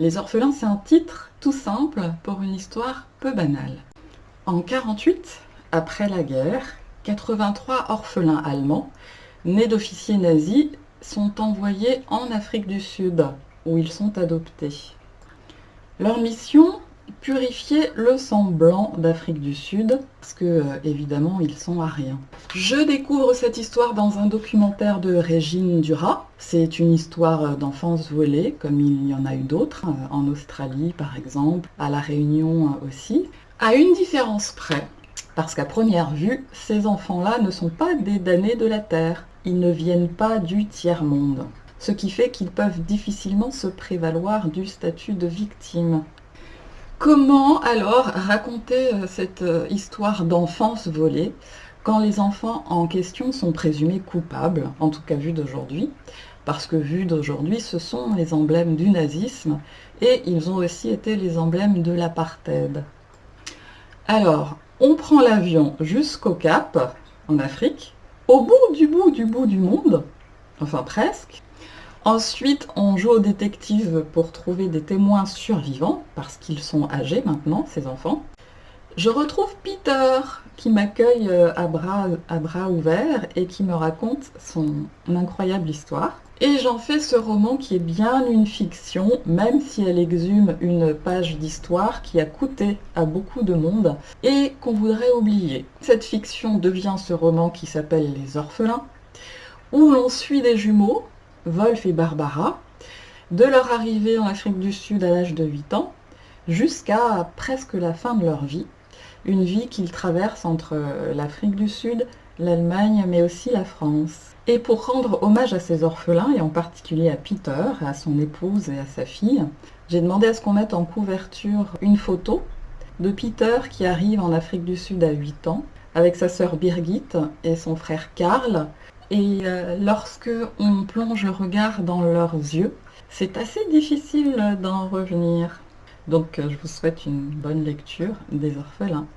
Les orphelins, c'est un titre tout simple pour une histoire peu banale. En 48, après la guerre, 83 orphelins allemands, nés d'officiers nazis, sont envoyés en Afrique du Sud, où ils sont adoptés. Leur mission purifier le sang blanc d'Afrique du Sud, parce que, euh, évidemment, ils sont ariens. Je découvre cette histoire dans un documentaire de Régine Duras. C'est une histoire d'enfance volée, comme il y en a eu d'autres, euh, en Australie par exemple, à La Réunion euh, aussi. À une différence près, parce qu'à première vue, ces enfants-là ne sont pas des damnés de la Terre. Ils ne viennent pas du tiers-monde. Ce qui fait qu'ils peuvent difficilement se prévaloir du statut de victime. Comment alors raconter euh, cette euh, histoire d'enfance volée quand les enfants en question sont présumés coupables, en tout cas vu d'aujourd'hui, parce que vu d'aujourd'hui, ce sont les emblèmes du nazisme et ils ont aussi été les emblèmes de l'apartheid. Alors, on prend l'avion jusqu'au Cap, en Afrique, au bout du bout du bout du monde, enfin presque, Ensuite, on joue au détective pour trouver des témoins survivants, parce qu'ils sont âgés maintenant, ces enfants. Je retrouve Peter, qui m'accueille euh, à bras, à bras ouverts et qui me raconte son incroyable histoire. Et j'en fais ce roman qui est bien une fiction, même si elle exhume une page d'histoire qui a coûté à beaucoup de monde et qu'on voudrait oublier. Cette fiction devient ce roman qui s'appelle Les Orphelins, où l'on suit des jumeaux Wolf et Barbara, de leur arrivée en Afrique du Sud à l'âge de 8 ans jusqu'à presque la fin de leur vie. Une vie qu'ils traversent entre l'Afrique du Sud, l'Allemagne, mais aussi la France. Et pour rendre hommage à ces orphelins, et en particulier à Peter, à son épouse et à sa fille, j'ai demandé à ce qu'on mette en couverture une photo de Peter qui arrive en Afrique du Sud à 8 ans, avec sa sœur Birgit et son frère Karl, et euh, lorsque on plonge le regard dans leurs yeux, c'est assez difficile d'en revenir. Donc euh, je vous souhaite une bonne lecture des orphelins.